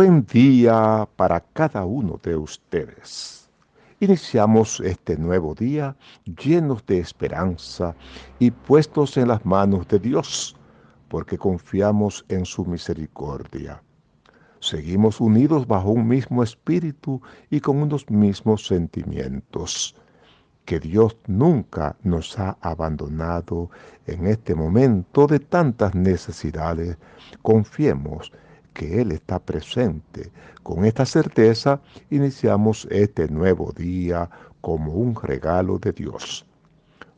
Buen día para cada uno de ustedes. Iniciamos este nuevo día llenos de esperanza y puestos en las manos de Dios, porque confiamos en su misericordia. Seguimos unidos bajo un mismo espíritu y con unos mismos sentimientos. Que Dios nunca nos ha abandonado en este momento de tantas necesidades. Confiemos que Él está presente. Con esta certeza iniciamos este nuevo día como un regalo de Dios.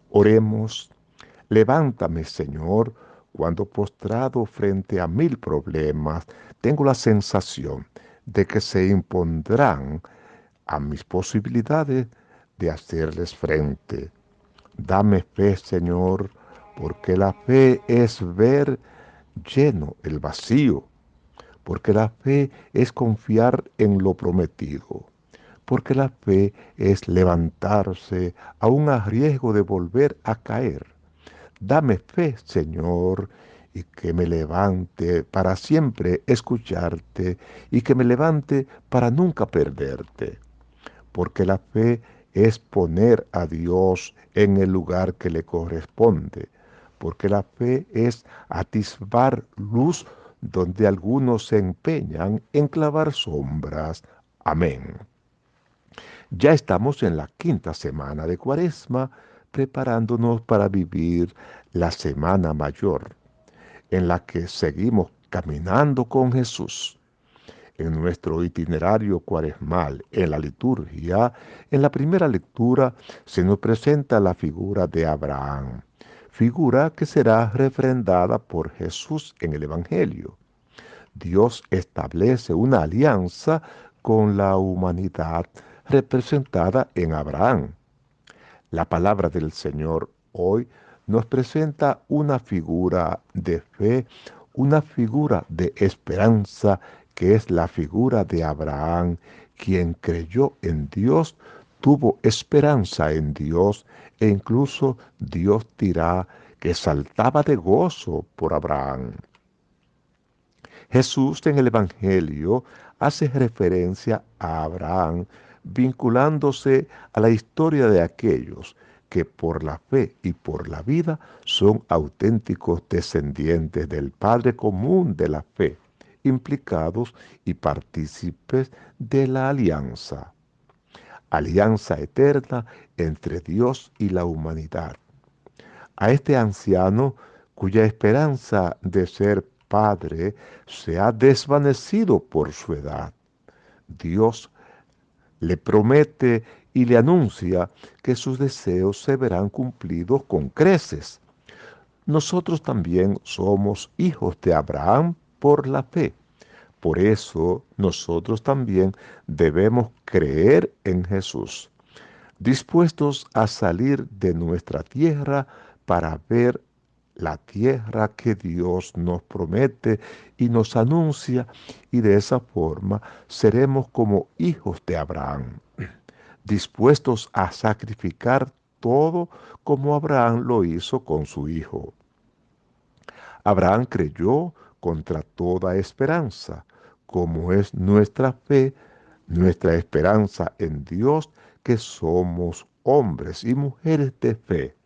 Oremos, levántame Señor, cuando postrado frente a mil problemas, tengo la sensación de que se impondrán a mis posibilidades de hacerles frente. Dame fe, Señor, porque la fe es ver lleno el vacío porque la fe es confiar en lo prometido, porque la fe es levantarse aún a riesgo de volver a caer. Dame fe, Señor, y que me levante para siempre escucharte y que me levante para nunca perderte, porque la fe es poner a Dios en el lugar que le corresponde, porque la fe es atisbar luz donde algunos se empeñan en clavar sombras. Amén. Ya estamos en la quinta semana de Cuaresma, preparándonos para vivir la Semana Mayor, en la que seguimos caminando con Jesús. En nuestro itinerario cuaresmal, en la liturgia, en la primera lectura se nos presenta la figura de Abraham figura que será refrendada por Jesús en el Evangelio. Dios establece una alianza con la humanidad representada en Abraham. La palabra del Señor hoy nos presenta una figura de fe, una figura de esperanza, que es la figura de Abraham, quien creyó en Dios tuvo esperanza en Dios e incluso Dios dirá que saltaba de gozo por Abraham. Jesús en el Evangelio hace referencia a Abraham vinculándose a la historia de aquellos que por la fe y por la vida son auténticos descendientes del Padre común de la fe, implicados y partícipes de la alianza alianza eterna entre Dios y la humanidad. A este anciano, cuya esperanza de ser padre se ha desvanecido por su edad, Dios le promete y le anuncia que sus deseos se verán cumplidos con creces. Nosotros también somos hijos de Abraham por la fe. Por eso nosotros también debemos creer en Jesús, dispuestos a salir de nuestra tierra para ver la tierra que Dios nos promete y nos anuncia, y de esa forma seremos como hijos de Abraham, dispuestos a sacrificar todo como Abraham lo hizo con su hijo. Abraham creyó contra toda esperanza, como es nuestra fe, nuestra esperanza en Dios, que somos hombres y mujeres de fe.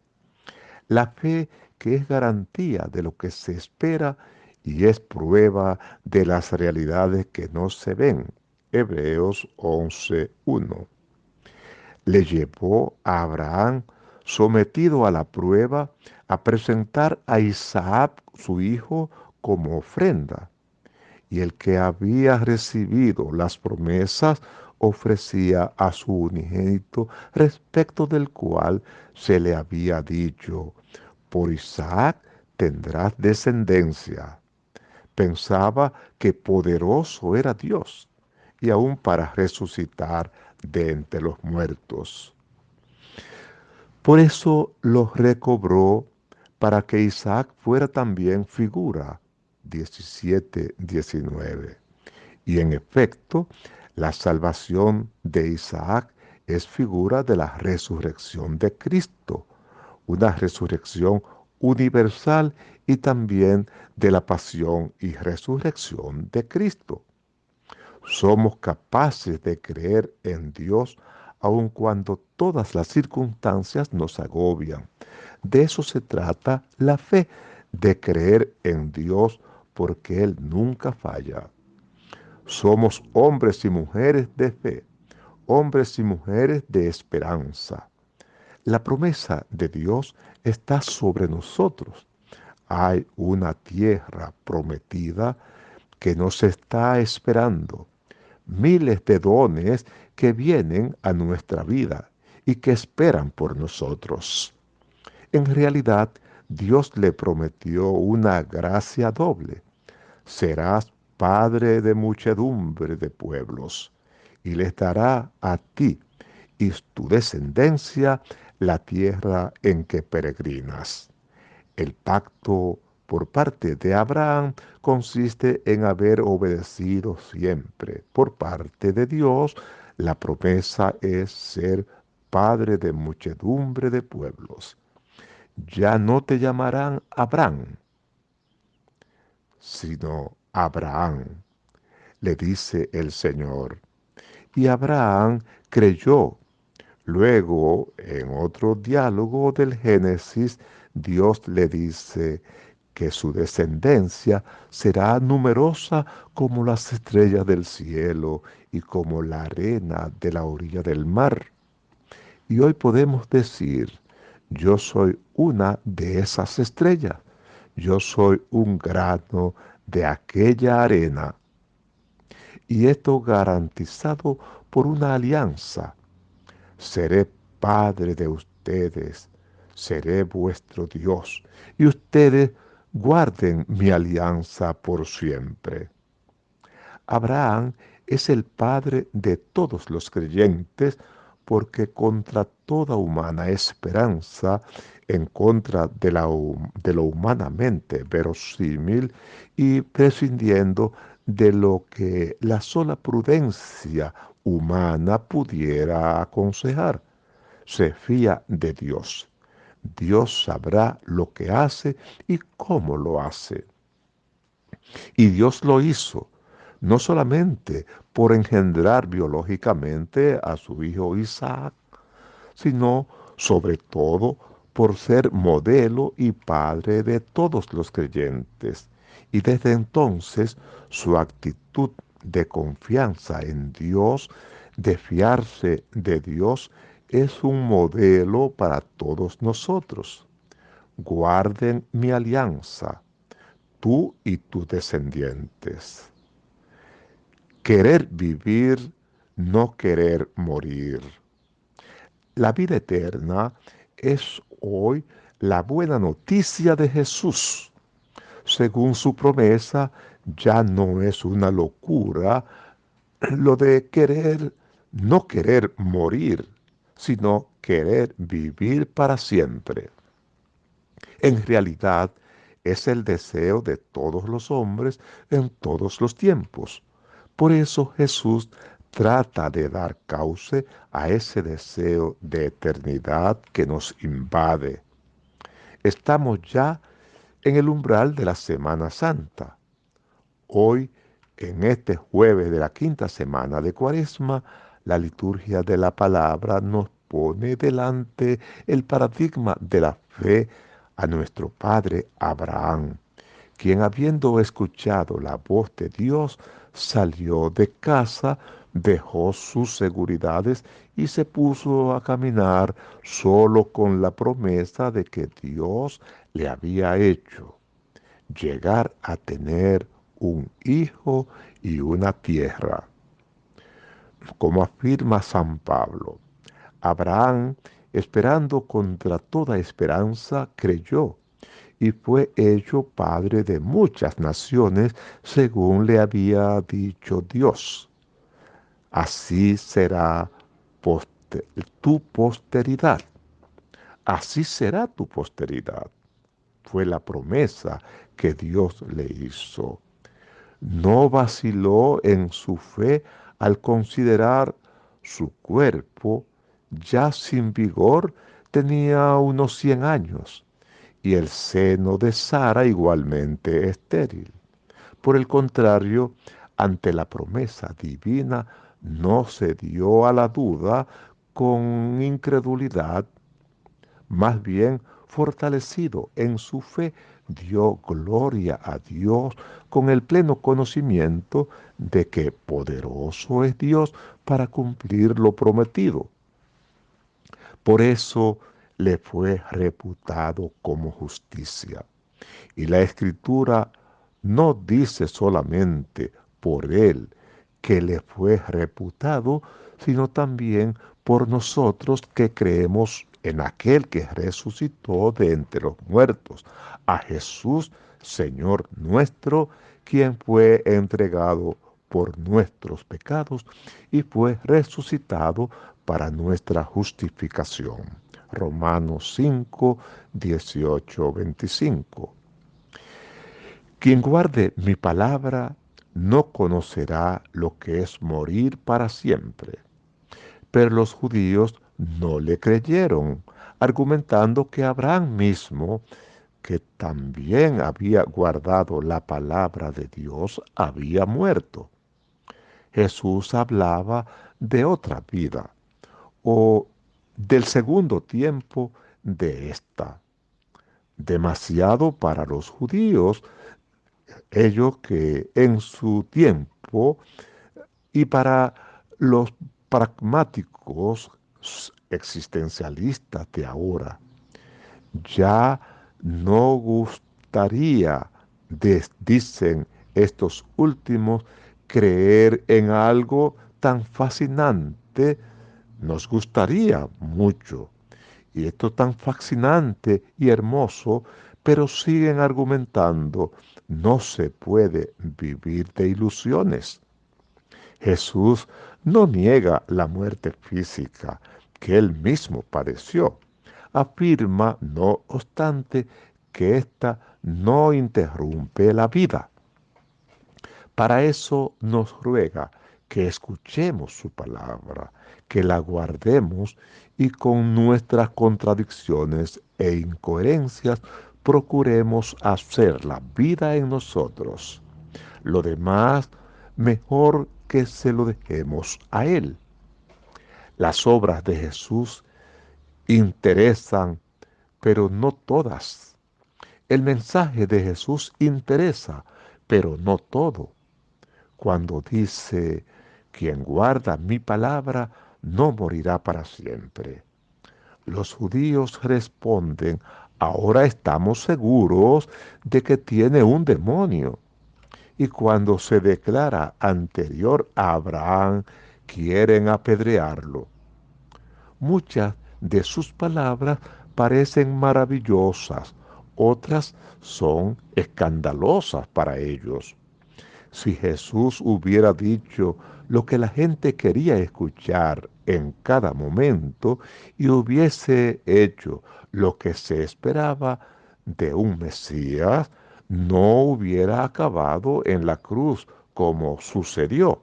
La fe que es garantía de lo que se espera y es prueba de las realidades que no se ven. Hebreos 11.1. Le llevó a Abraham, sometido a la prueba, a presentar a Isaac, su hijo, como ofrenda y el que había recibido las promesas ofrecía a su unigénito, respecto del cual se le había dicho, por Isaac tendrás descendencia. Pensaba que poderoso era Dios, y aún para resucitar de entre los muertos. Por eso los recobró para que Isaac fuera también figura 17, 19. Y en efecto, la salvación de Isaac es figura de la resurrección de Cristo, una resurrección universal y también de la pasión y resurrección de Cristo. Somos capaces de creer en Dios aun cuando todas las circunstancias nos agobian. De eso se trata la fe, de creer en Dios porque Él nunca falla. Somos hombres y mujeres de fe, hombres y mujeres de esperanza. La promesa de Dios está sobre nosotros. Hay una tierra prometida que nos está esperando. Miles de dones que vienen a nuestra vida y que esperan por nosotros. En realidad, Dios le prometió una gracia doble. Serás padre de muchedumbre de pueblos, y les dará a ti y tu descendencia la tierra en que peregrinas. El pacto por parte de Abraham consiste en haber obedecido siempre. Por parte de Dios, la promesa es ser padre de muchedumbre de pueblos. Ya no te llamarán Abraham, sino Abraham, le dice el Señor. Y Abraham creyó Luego, en otro diálogo del Génesis, Dios le dice que su descendencia será numerosa como las estrellas del cielo y como la arena de la orilla del mar. Y hoy podemos decir, yo soy una de esas estrellas, yo soy un grano de aquella arena. Y esto garantizado por una alianza seré Padre de ustedes, seré vuestro Dios, y ustedes guarden mi alianza por siempre. Abraham es el Padre de todos los creyentes, porque contra toda humana esperanza, en contra de, la, lo humanamente verosímil y prescindiendo de lo que la sola prudencia humana pudiera aconsejar. Se fía de Dios. Dios sabrá lo que hace y cómo lo hace. Y Dios lo hizo, no solamente por engendrar biológicamente a su hijo Isaac, sino sobre todo por ser modelo y padre de todos los creyentes. Y desde entonces su actitud de confianza en Dios, de fiarse de Dios, es un modelo para todos nosotros. Guarden mi alianza, tú y tus descendientes. Querer vivir, no querer morir. La vida eterna es hoy la buena noticia de Jesús. Según su promesa, ya no es una locura lo de querer, no querer morir, sino querer vivir para siempre. En realidad es el deseo de todos los hombres en todos los tiempos. Por eso Jesús trata de dar cauce a ese deseo de eternidad que nos invade. Estamos ya en el umbral de la Semana Santa Hoy, en este jueves de la quinta semana de Cuaresma, la liturgia de la palabra nos pone delante el paradigma de la fe a nuestro padre Abraham, quien habiendo escuchado la voz de Dios, salió de casa, dejó sus seguridades y se puso a caminar solo con la promesa de que Dios le había hecho llegar a tener un hijo y una tierra. Como afirma San Pablo, Abraham, esperando contra toda esperanza, creyó y fue hecho padre de muchas naciones según le había dicho Dios. Así será tu posteridad. Así será tu posteridad. Fue la promesa que Dios le hizo no vaciló en su fe al considerar su cuerpo ya sin vigor tenía unos cien años y el seno de Sara igualmente estéril. Por el contrario, ante la promesa divina no se dio a la duda con incredulidad, más bien fortalecido en su fe, dio gloria a Dios con el pleno conocimiento de que poderoso es Dios para cumplir lo prometido. Por eso le fue reputado como justicia. Y la escritura no dice solamente por él que le fue reputado, sino también por nosotros que creemos en aquel que resucitó de entre los muertos, a Jesús, Señor nuestro, quien fue entregado por nuestros pecados y fue resucitado para nuestra justificación. Romanos 5, 18, 25. Quien guarde mi palabra no conocerá lo que es morir para siempre. Pero los judíos no le creyeron, argumentando que Abraham mismo, que también había guardado la palabra de Dios, había muerto. Jesús hablaba de otra vida, o del segundo tiempo de esta. Demasiado para los judíos, ellos que en su tiempo y para los pragmáticos existencialistas de ahora. Ya no gustaría, dicen estos últimos, creer en algo tan fascinante. Nos gustaría mucho. Y esto tan fascinante y hermoso, pero siguen argumentando, no se puede vivir de ilusiones. Jesús no niega la muerte física que él mismo padeció. Afirma, no obstante, que ésta no interrumpe la vida. Para eso nos ruega que escuchemos su palabra, que la guardemos y con nuestras contradicciones e incoherencias procuremos hacer la vida en nosotros. Lo demás, mejor que se lo dejemos a Él. Las obras de Jesús interesan, pero no todas. El mensaje de Jesús interesa, pero no todo. Cuando dice, quien guarda mi palabra no morirá para siempre. Los judíos responden, ahora estamos seguros de que tiene un demonio y cuando se declara anterior a Abraham, quieren apedrearlo. Muchas de sus palabras parecen maravillosas, otras son escandalosas para ellos. Si Jesús hubiera dicho lo que la gente quería escuchar en cada momento y hubiese hecho lo que se esperaba de un Mesías, no hubiera acabado en la cruz como sucedió,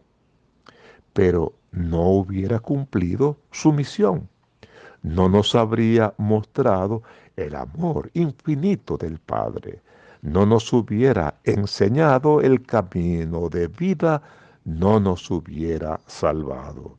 pero no hubiera cumplido su misión. No nos habría mostrado el amor infinito del Padre. No nos hubiera enseñado el camino de vida, no nos hubiera salvado.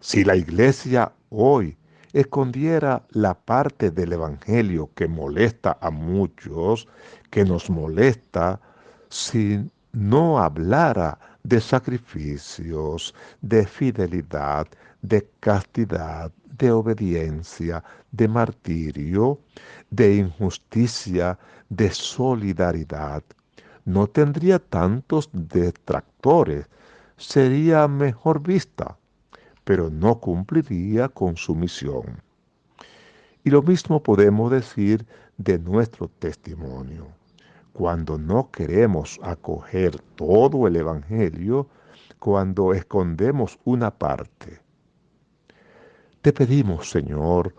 Si la iglesia hoy escondiera la parte del Evangelio que molesta a muchos, que nos molesta, si no hablara de sacrificios, de fidelidad, de castidad, de obediencia, de martirio, de injusticia, de solidaridad. No tendría tantos detractores, sería mejor vista pero no cumpliría con su misión. Y lo mismo podemos decir de nuestro testimonio. Cuando no queremos acoger todo el Evangelio, cuando escondemos una parte. Te pedimos, Señor,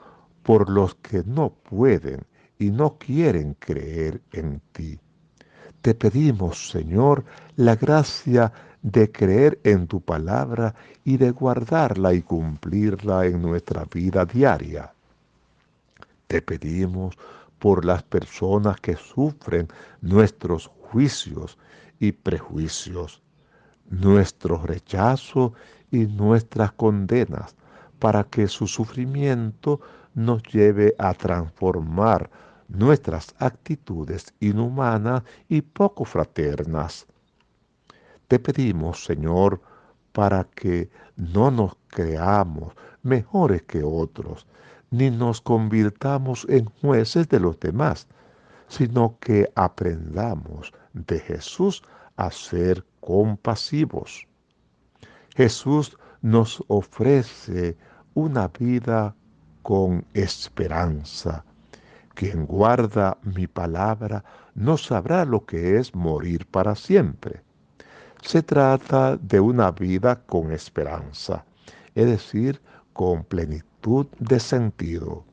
por los que no pueden y no quieren creer en ti. Te pedimos, Señor, la gracia de creer en tu palabra y de guardarla y cumplirla en nuestra vida diaria. Te pedimos por las personas que sufren nuestros juicios y prejuicios, nuestro rechazo y nuestras condenas, para que su sufrimiento nos lleve a transformar nuestras actitudes inhumanas y poco fraternas. Te pedimos, Señor, para que no nos creamos mejores que otros, ni nos convirtamos en jueces de los demás, sino que aprendamos de Jesús a ser compasivos. Jesús nos ofrece una vida con esperanza. Quien guarda mi palabra no sabrá lo que es morir para siempre. Se trata de una vida con esperanza, es decir, con plenitud de sentido.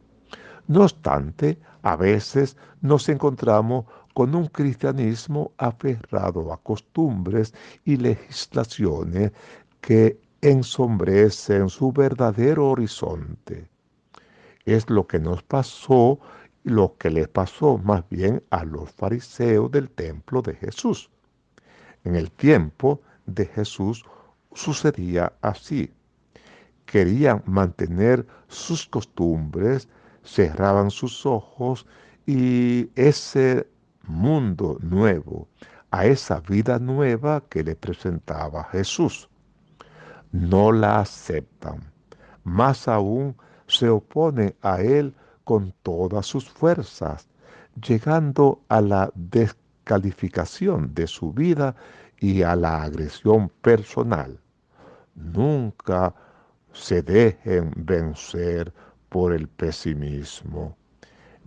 No obstante, a veces nos encontramos con un cristianismo aferrado a costumbres y legislaciones que ensombrecen su verdadero horizonte. Es lo que nos pasó, lo que le pasó más bien a los fariseos del templo de Jesús. En el tiempo de Jesús sucedía así. Querían mantener sus costumbres, cerraban sus ojos y ese mundo nuevo, a esa vida nueva que le presentaba Jesús. No la aceptan. Más aún se opone a él con todas sus fuerzas, llegando a la descalificación de su vida y a la agresión personal. Nunca se dejen vencer por el pesimismo.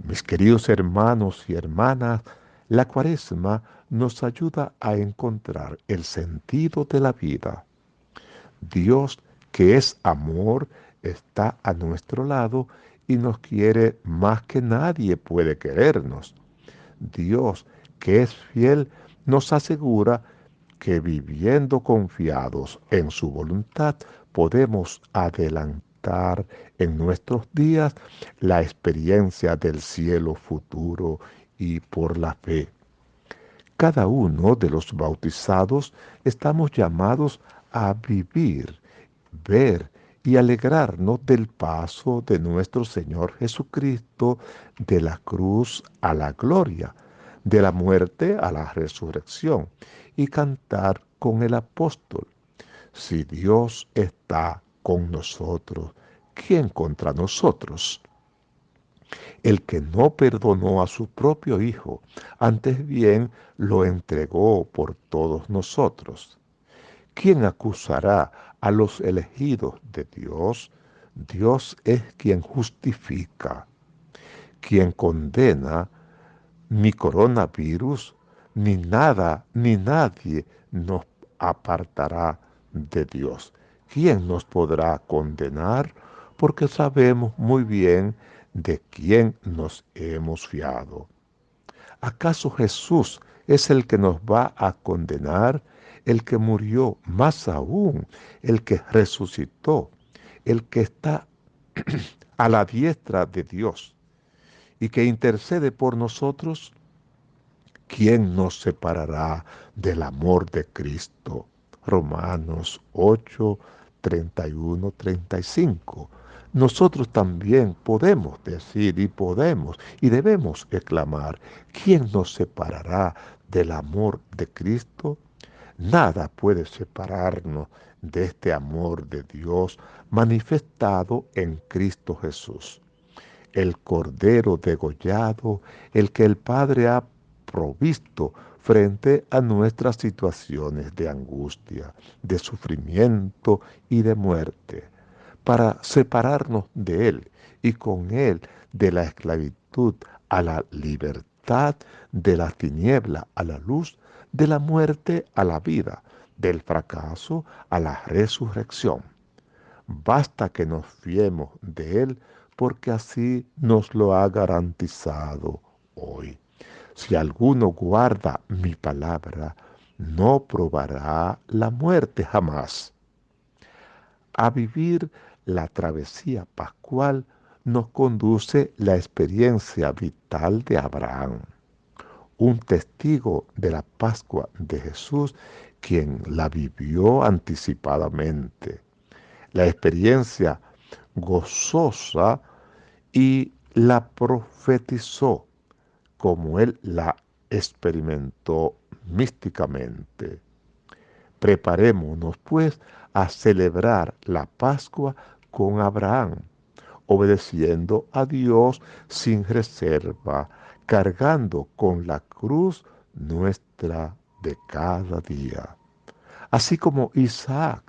Mis queridos hermanos y hermanas, la cuaresma nos ayuda a encontrar el sentido de la vida. Dios, que es amor, está a nuestro lado y nos quiere más que nadie puede querernos. Dios, que es fiel, nos asegura que viviendo confiados en su voluntad podemos adelantar en nuestros días la experiencia del cielo futuro y por la fe. Cada uno de los bautizados estamos llamados a vivir, ver y alegrarnos del paso de nuestro Señor Jesucristo de la cruz a la gloria, de la muerte a la resurrección, y cantar con el apóstol. Si Dios está con nosotros, ¿quién contra nosotros? el que no perdonó a su propio Hijo, antes bien lo entregó por todos nosotros. ¿Quién acusará a los elegidos de Dios? Dios es quien justifica. Quien condena ni coronavirus, ni nada, ni nadie nos apartará de Dios. ¿Quién nos podrá condenar? Porque sabemos muy bien de quién nos hemos fiado. ¿Acaso Jesús es el que nos va a condenar, el que murió, más aún, el que resucitó, el que está a la diestra de Dios y que intercede por nosotros? ¿Quién nos separará del amor de Cristo? Romanos 8, 31, 35 nosotros también podemos decir y podemos y debemos exclamar, ¿quién nos separará del amor de Cristo? Nada puede separarnos de este amor de Dios manifestado en Cristo Jesús. El Cordero degollado, el que el Padre ha provisto frente a nuestras situaciones de angustia, de sufrimiento y de muerte para separarnos de Él y con Él de la esclavitud a la libertad, de la tiniebla a la luz, de la muerte a la vida, del fracaso a la resurrección. Basta que nos fiemos de Él porque así nos lo ha garantizado hoy. Si alguno guarda mi palabra, no probará la muerte jamás. A vivir la travesía pascual nos conduce la experiencia vital de Abraham. Un testigo de la Pascua de Jesús, quien la vivió anticipadamente. La experiencia gozosa y la profetizó como él la experimentó místicamente. Preparémonos pues a celebrar la Pascua con Abraham, obedeciendo a Dios sin reserva, cargando con la cruz nuestra de cada día. Así como Isaac,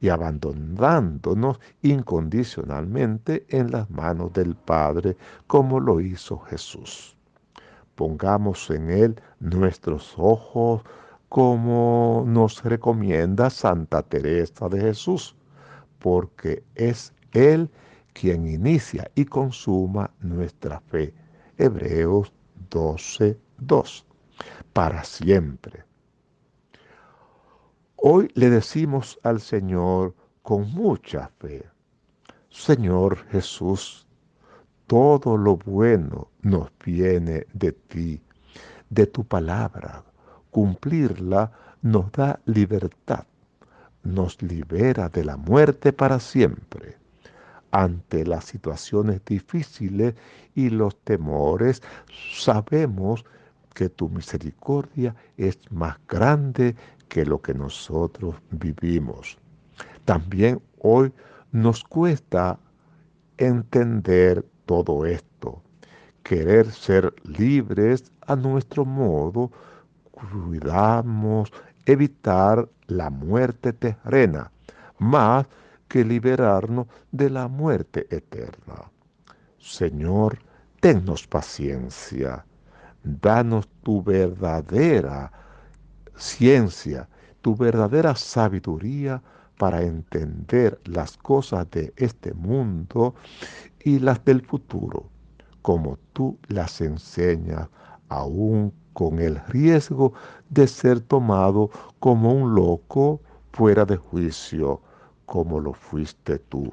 y abandonándonos incondicionalmente en las manos del Padre, como lo hizo Jesús. Pongamos en Él nuestros ojos, como nos recomienda Santa Teresa de Jesús, porque es Él quien inicia y consuma nuestra fe. Hebreos 12, 2. Para siempre. Hoy le decimos al Señor con mucha fe, Señor Jesús, todo lo bueno nos viene de ti, de tu palabra Cumplirla nos da libertad, nos libera de la muerte para siempre. Ante las situaciones difíciles y los temores, sabemos que tu misericordia es más grande que lo que nosotros vivimos. También hoy nos cuesta entender todo esto, querer ser libres a nuestro modo, cuidamos evitar la muerte terrena, más que liberarnos de la muerte eterna. Señor, tennos paciencia, danos tu verdadera ciencia, tu verdadera sabiduría para entender las cosas de este mundo y las del futuro, como tú las enseñas aún con el riesgo de ser tomado como un loco fuera de juicio, como lo fuiste tú.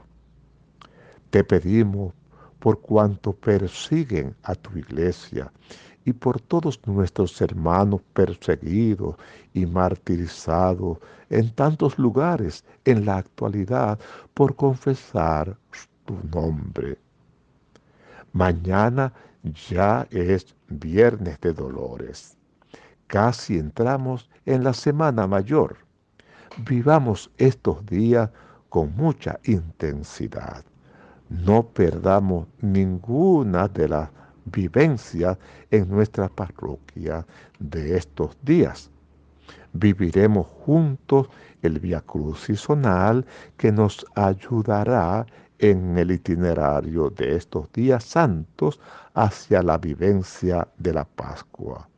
Te pedimos por cuanto persiguen a tu iglesia y por todos nuestros hermanos perseguidos y martirizados en tantos lugares en la actualidad por confesar tu nombre. Mañana ya es viernes de dolores. Casi entramos en la semana mayor. Vivamos estos días con mucha intensidad. No perdamos ninguna de las vivencias en nuestra parroquia de estos días. Viviremos juntos el Via Crucisonal que nos ayudará en el itinerario de estos días santos hacia la vivencia de la Pascua.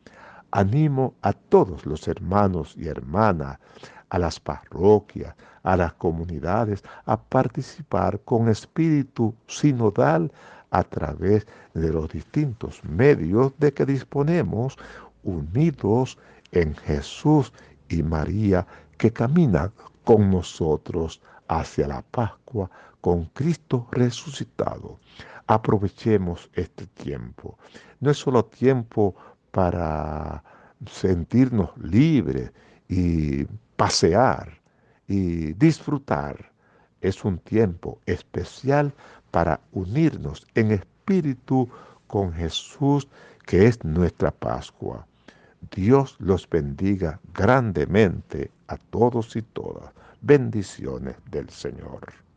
Animo a todos los hermanos y hermanas, a las parroquias, a las comunidades, a participar con espíritu sinodal a través de los distintos medios de que disponemos, unidos en Jesús y María, que caminan con nosotros hacia la Pascua con Cristo resucitado. Aprovechemos este tiempo. No es solo tiempo para sentirnos libres y pasear y disfrutar. Es un tiempo especial para unirnos en espíritu con Jesús, que es nuestra Pascua. Dios los bendiga grandemente a todos y todas bendiciones del Señor.